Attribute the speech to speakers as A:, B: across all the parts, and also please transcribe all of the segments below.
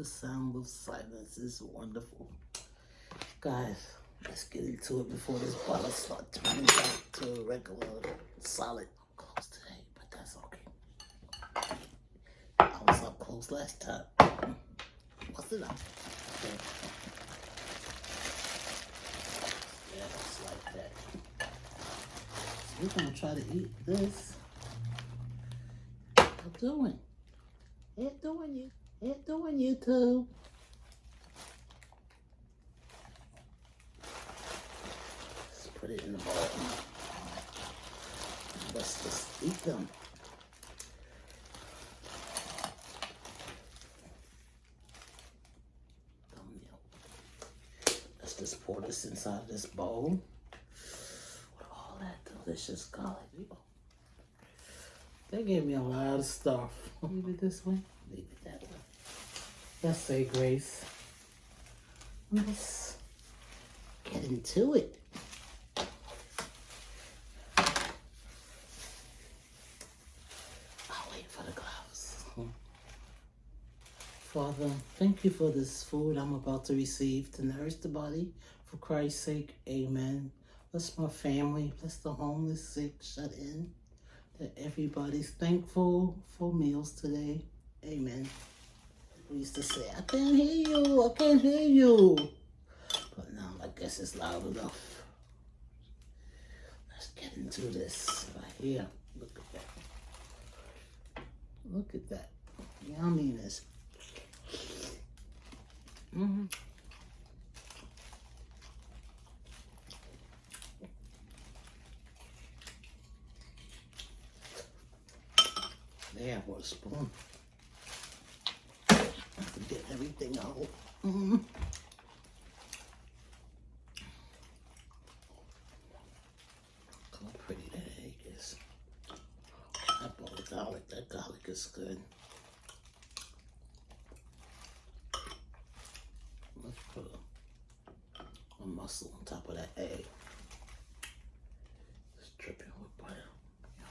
A: The sound, of silence is wonderful. Guys, let's get into it before this bottle starts turning back to a regular solid close today, but that's okay. I was up close last time. What's it up? Okay. Yeah, it's like that. So we're gonna try to eat this. How doing? How doing you? How doing YouTube? Let's put it in the bowl. Let's just eat them. Let's just pour this inside of this bowl with all that delicious garlic. They gave me a lot of stuff. Leave it this way. Leave it that way. Let's say grace. Let's get into it. I'll wait for the gloves. Father, thank you for this food I'm about to receive to nourish the body. For Christ's sake, amen. Bless my family. Bless the homeless, sick, shut in. That everybody's thankful for meals today. Amen. We used to say, I can't hear you, I can't hear you. But now I guess it's loud enough. Let's get into this right here. Look at that. Look at that. Yumminess. Mm-hmm. There, what a spoon. Get everything out. Mm-hmm. Look how pretty that egg is. I bought the garlic. That garlic is good. Let's put a, a mussel on top of that egg. Just dripping with butter. Yum.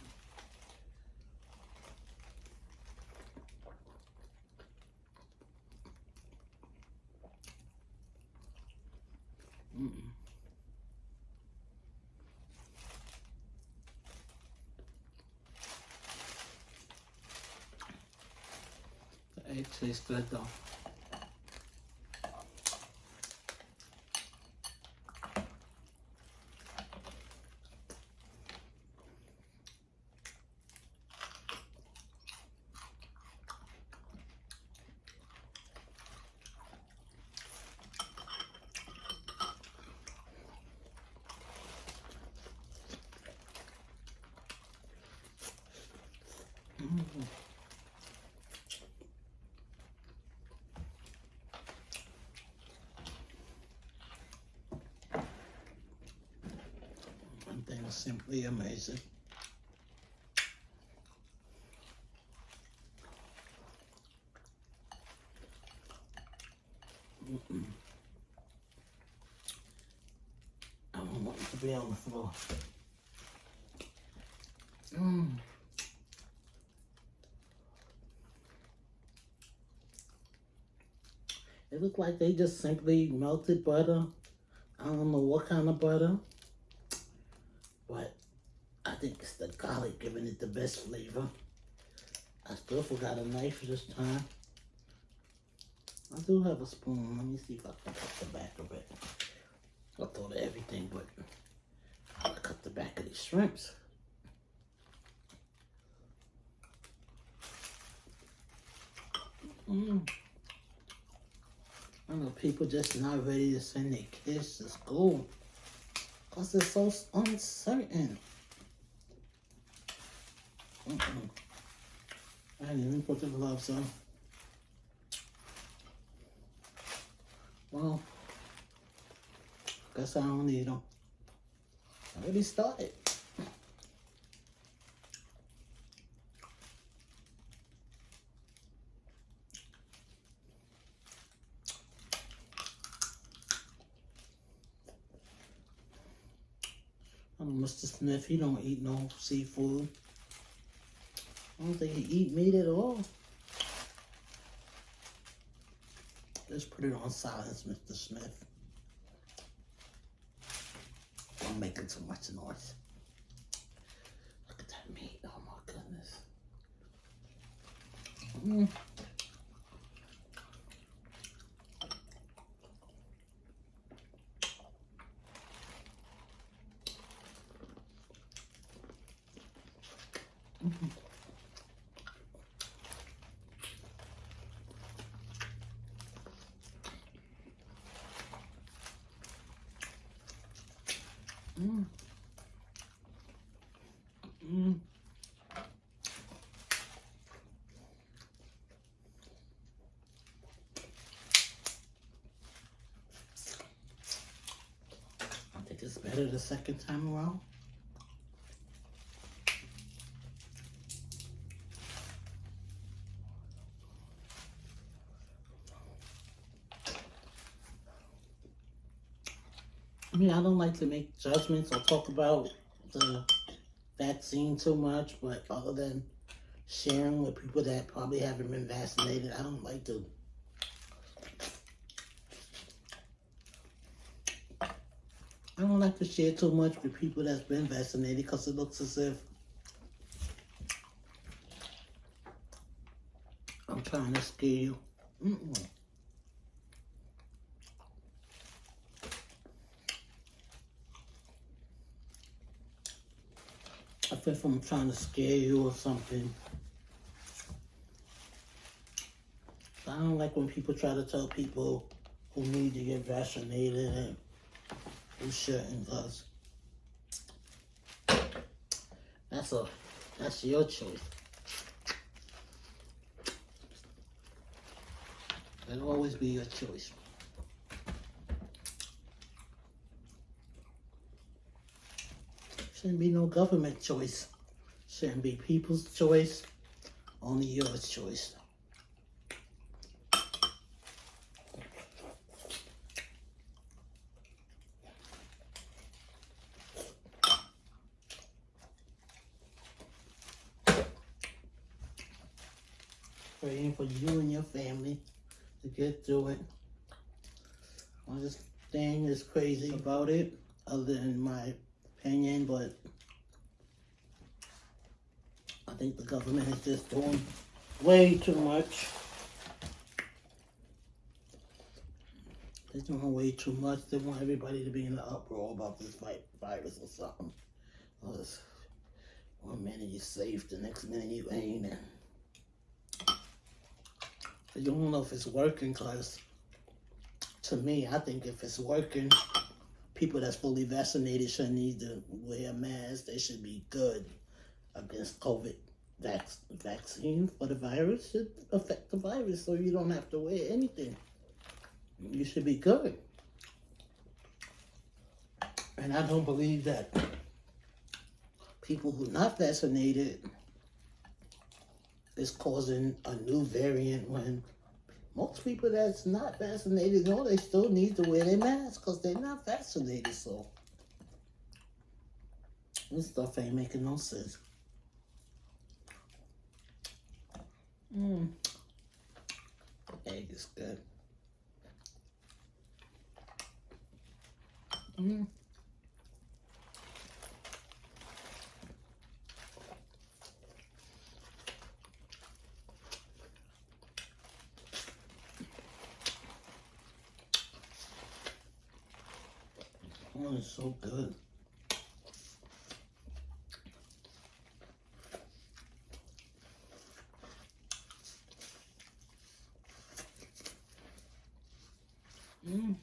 A: Mm-mm. The egg tastes simply amazing. Mm-mm. I don't want to be on the floor. Mm. It looked like they just simply melted butter. I don't know what kind of butter. Think it's the garlic giving it the best flavor. I still forgot a knife this time. I do have a spoon. Let me see if I can cut the back of it. I thought of everything, but I cut the back of these shrimps. Mm. I know people just not ready to send their kids to school. Because it's so uncertain. I didn't even put the gloves on. Well, guess I don't need them. I already started. Mr. Smith, he don't eat no seafood. I don't think he eat meat at all. Let's put it on silence, Mr. Smith. I'm making too much noise. Look at that meat. Oh my goodness. Mm. I think it's better the second time around. I don't like to make judgments or talk about the vaccine too much, but other than sharing with people that probably haven't been vaccinated, I don't like to. I don't like to share too much with people that's been vaccinated because it looks as if I'm trying to scare you. Mm-mm. I if I'm trying to scare you or something. I don't like when people try to tell people who need to get vaccinated and who shouldn't, cause that's a that's your choice. It'll always be your choice. Shouldn't be no government choice. Shouldn't be people's choice. Only your choice. Praying for you and your family to get through it. All this thing is crazy about it, other than my opinion, but I think the government is just doing way too much. They're doing way too much. They want everybody to be in the uproar about this virus or something. Because one minute you're safe, the next minute you ain't. And you don't know if it's working because to me, I think if it's working, people that's fully vaccinated shouldn't need to wear a mask. They should be good against COVID vac vaccine for the virus should affect the virus so you don't have to wear anything. You should be good. And I don't believe that people who not vaccinated is causing a new variant when most people that's not vaccinated know they still need to wear their mask because they're not vaccinated. So this stuff ain't making no sense. Mmm. Egg is good. Mmm. Oh, it's so good. Mm.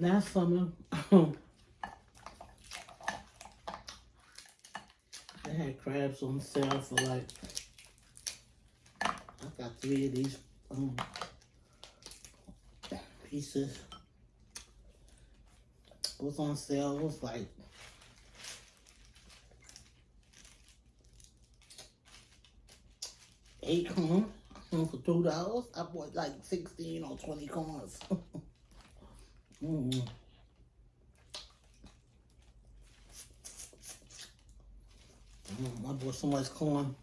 A: Last summer, they had crabs on sale for like got three of these um, pieces. It was on sale. Was like eight corn for two dollars. I bought like sixteen or twenty corns. mm -hmm. My so much corn.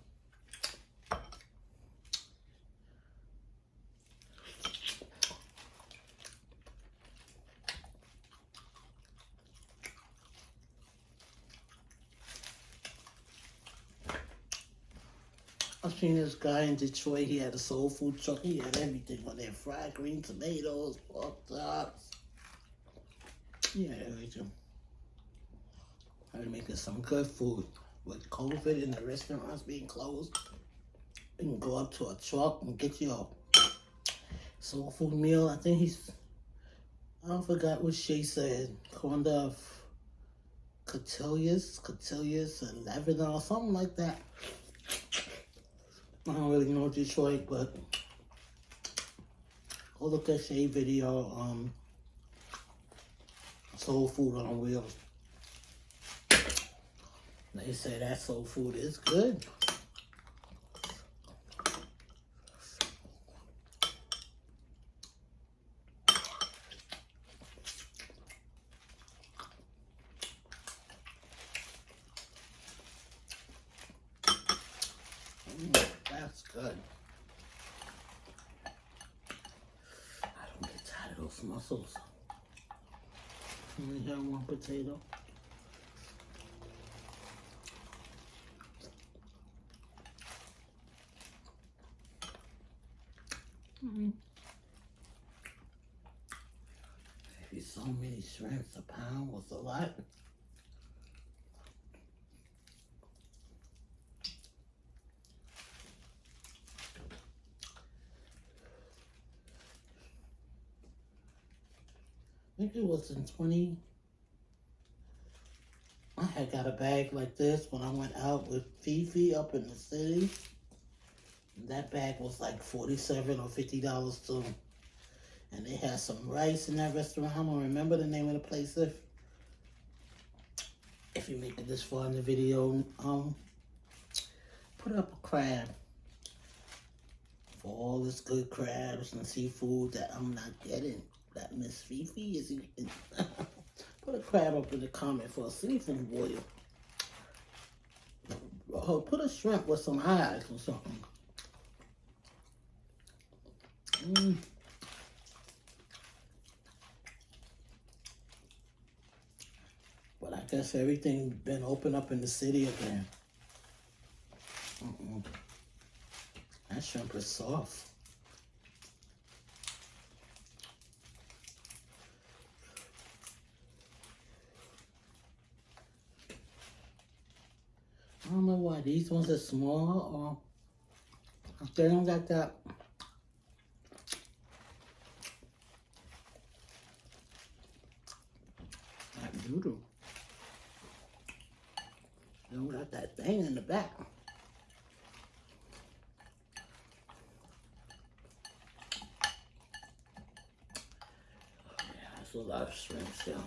A: This guy in Detroit. He had a soul food truck. He had everything on there: fried green tomatoes, pork chops. He had everything. I'm making some good food with COVID and the restaurants being closed. You can go up to a truck and get your soul food meal. I think he's. I forgot what she said. Corn of cotillas, cotillas, and or something like that. I don't really know Detroit, but go look at Shay video. Um, soul food on wheels. They say that soul food is good. Mm, that's good. I don't get tired of those mussels. Only have one potato. Mm. Maybe so many shrimps a pound was a lot. I think it was in 20. I got a bag like this when I went out with Fifi up in the city. That bag was like 47 or $50 too. And they had some rice in that restaurant. I don't remember the name of the place if if you make it this far in the video. Um put up a crab for all this good crabs and seafood that I'm not getting. That Miss Fifi is eating. put a crab up in the comment for a seafood boil. Oh, put a shrimp with some eyes or something. Mm. But I guess everything's been open up in the city again. Mm-mm. That shrimp is soft. Don't know why these ones are small or they don't got that uh, that noodle. They don't got that thing in the back. Yeah, that's a lot of shrimp still.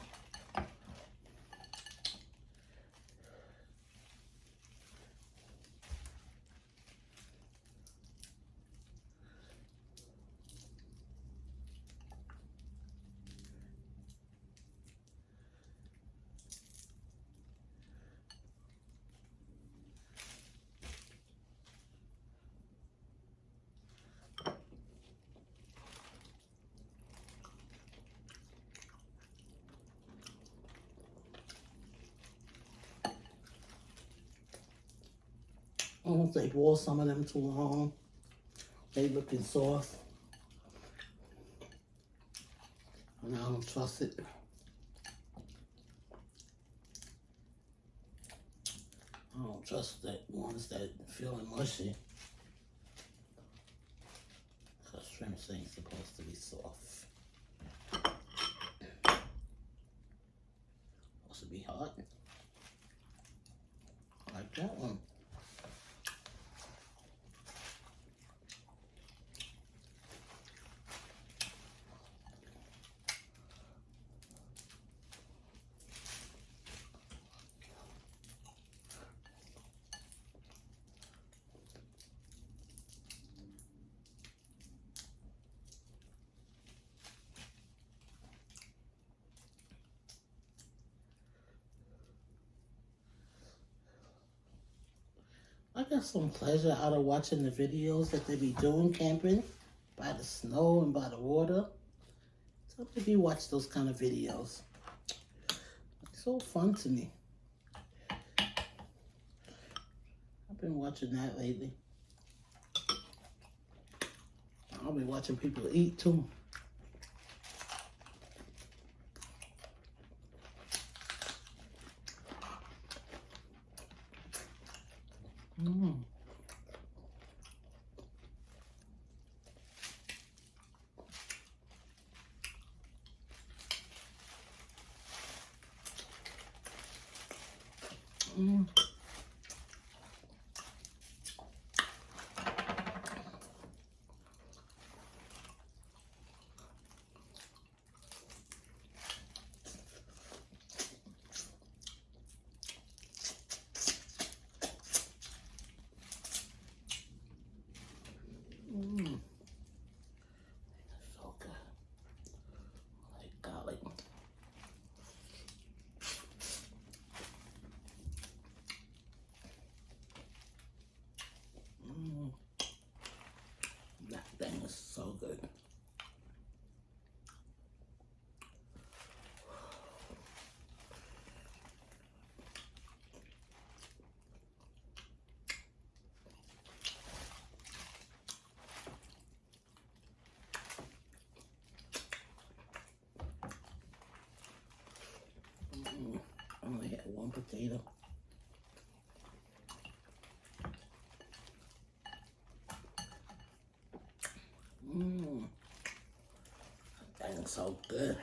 A: They boil some of them too long. They looking soft. And I don't trust it. I don't trust that ones that feeling mushy. Cause shrimps ain't supposed to be soft. Supposed to be hot. I like that one. Got some pleasure out of watching the videos that they be doing camping by the snow and by the water. So if you watch those kind of videos, it's so fun to me. I've been watching that lately. I'll be watching people eat too. Mm. Mm. Mm. So good. Like garlic. Mm. That thing is so good. Mm. I only had one Mmm. That is so good.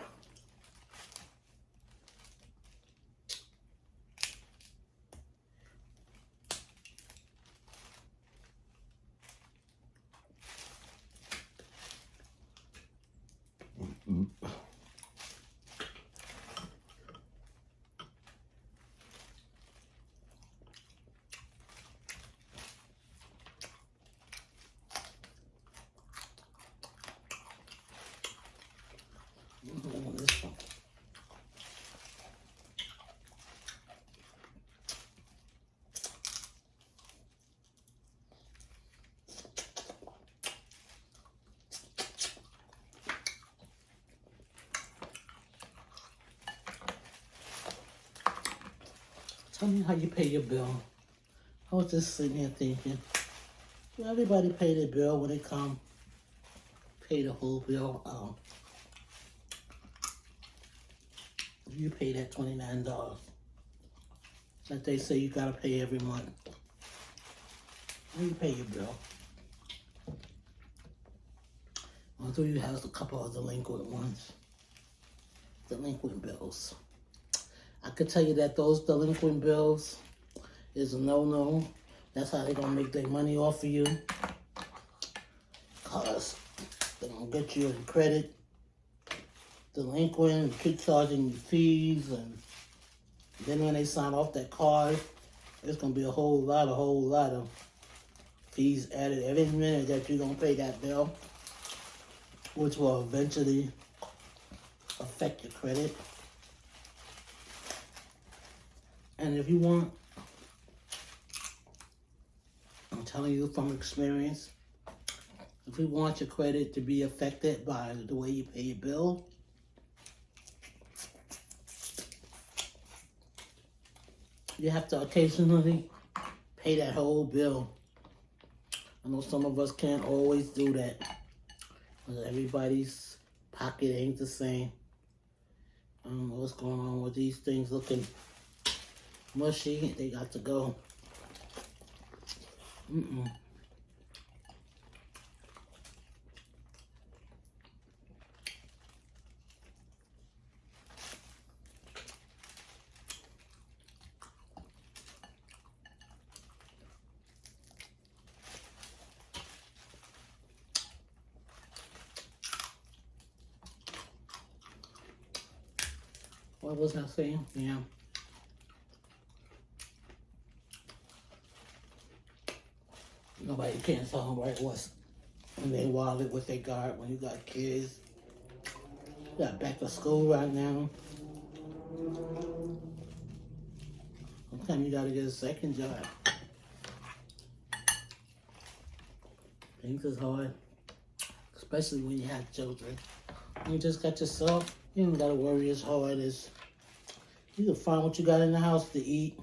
A: Mm, this one. Tell me how you pay your bill. I was just sitting here thinking, do everybody pay their bill when they come? Pay the whole bill. Um, you pay that twenty-nine dollars. That they say you gotta pay every month. How you pay your bill? i Although you have a couple of the delinquent ones. Delinquent bills. I could tell you that those delinquent bills is a no-no. That's how they're gonna make their money off of you. Cause they're gonna get you in credit delinquent, keep charging you fees, and then when they sign off that card, it's gonna be a whole lot, a whole lot of fees added every minute that you're gonna pay that bill, which will eventually affect your credit. And if you want, I'm telling you from experience, if you want your credit to be affected by the way you pay your bill, you have to occasionally pay that whole bill. I know some of us can't always do that. Everybody's pocket ain't the same. I don't know what's going on with these things looking mushy. They got to go. Mm-mm. What was I saying? Yeah. Nobody them right what's in their wallet, what they got when you got kids. Got back to school right now. Sometimes you gotta get a second job. Things is hard, especially when you have children. You just got yourself. You don't gotta worry as hard as you can find what you got in the house to eat.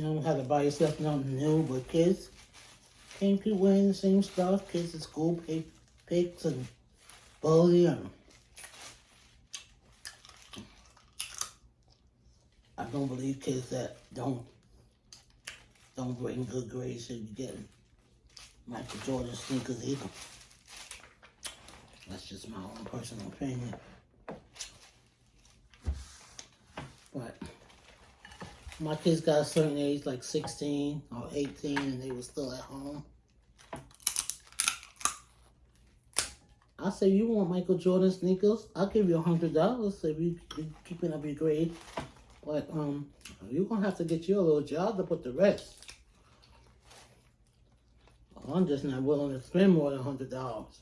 A: You don't have to buy yourself nothing new, but kids can't keep wearing the same stuff. Kids at school pay picks and bully and I don't believe kids that don't don't bring good grades should be getting Michael Jordan sneakers either. That's just my own personal opinion. But my kids got a certain age, like 16 or 18, and they were still at home. I say, you want Michael Jordan sneakers? I'll give you a hundred dollars if you keeping up your grade. But um, you're gonna have to get you a little job to put the rest. I'm just not willing to spend more than a hundred dollars.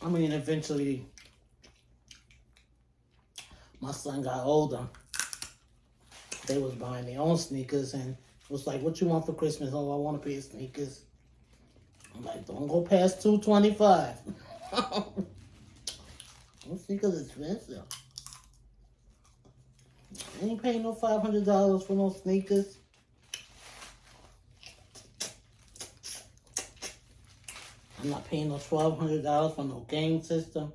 A: I mean, eventually, my son got older. They was buying their own sneakers, and was like, "What you want for Christmas?" Oh, I want a pair of sneakers. I'm like, "Don't go past two twenty five. Those sneakers expensive. I ain't paying no five hundred dollars for no sneakers. I'm not paying no twelve hundred dollars for no game system.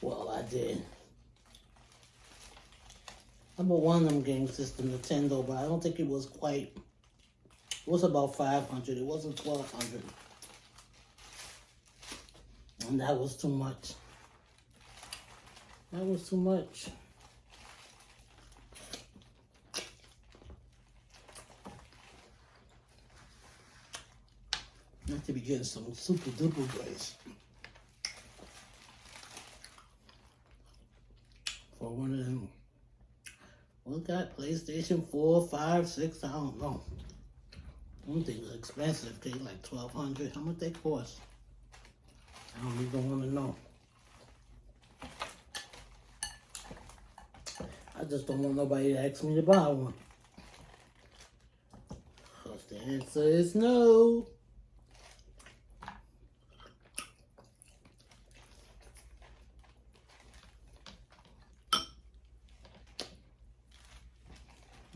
A: Well, I did. Bought one of them game system, Nintendo, but I don't think it was quite. It was about five hundred. It wasn't twelve hundred, and that was too much. That was too much. Not to be getting some super duper grades. For one of them. We got PlayStation 4, 5, 6, I don't know. Them things are expensive. They like 1200 How much they cost? I don't even want to know. I just don't want nobody to ask me to buy one. Cause the answer is no.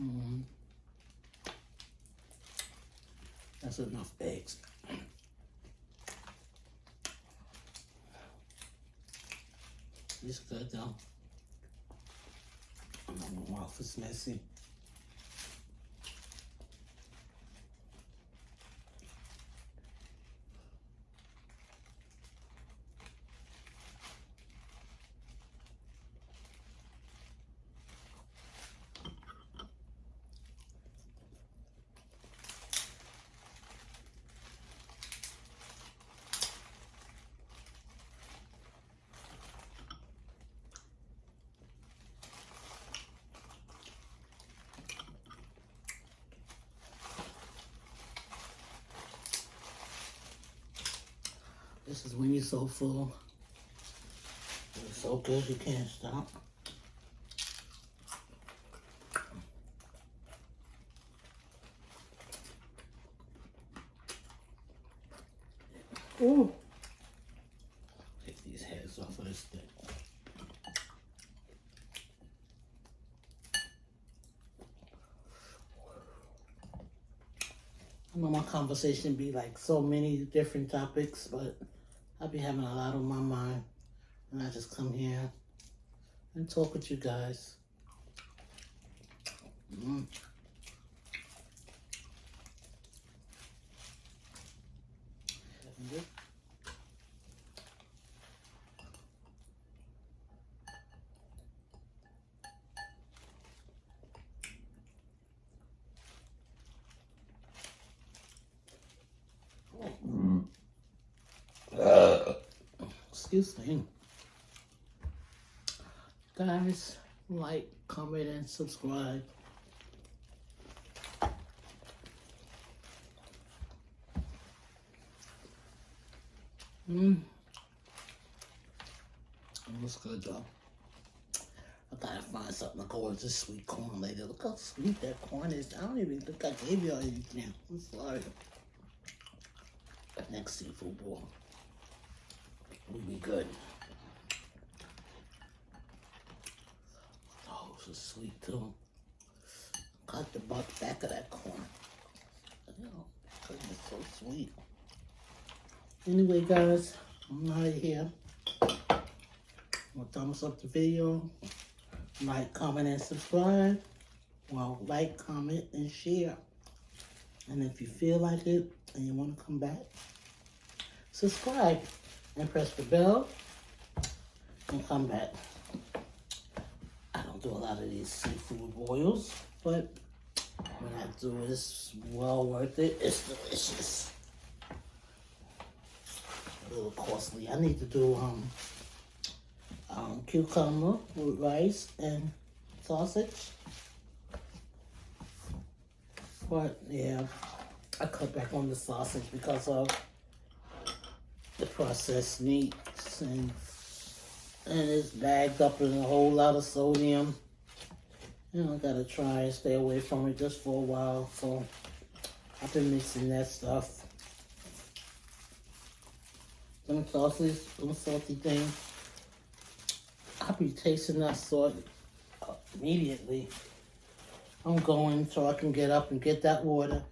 A: Mhm. That's enough eggs. It's good though. Mouth messy. This is when you're so full. It's so good you can't stop. Ooh. Take these heads off of this thing. I know my conversation be like so many different topics, but I be having a lot on my mind. And I just come here and talk with you guys. Mm. Excuse me. Guys, like, comment, and subscribe. Mmm. Looks good though. I gotta find something to go with this sweet corn later. Look how sweet that corn is. I don't even think I gave you all anything. I'm sorry. Next seafood bowl will be good. Oh, this is sweet too. Got the butt back of that corn. Goodness, so sweet. Anyway, guys, I'm out of here. Well, thumbs up the video. Like, comment, and subscribe. Well, like, comment, and share. And if you feel like it and you want to come back, subscribe and press the bell and come back. I don't do a lot of these seafood boils, but when I do, it's well worth it. It's delicious. A little costly. I need to do um um, cucumber with rice and sausage. But yeah, I cut back on the sausage because of the processed meats and and it's bagged up in a whole lot of sodium. You know, I gotta try and stay away from it just for a while. So I've been mixing that stuff. Some sausage, some salty things. I'll be tasting that salt immediately. I'm going so I can get up and get that water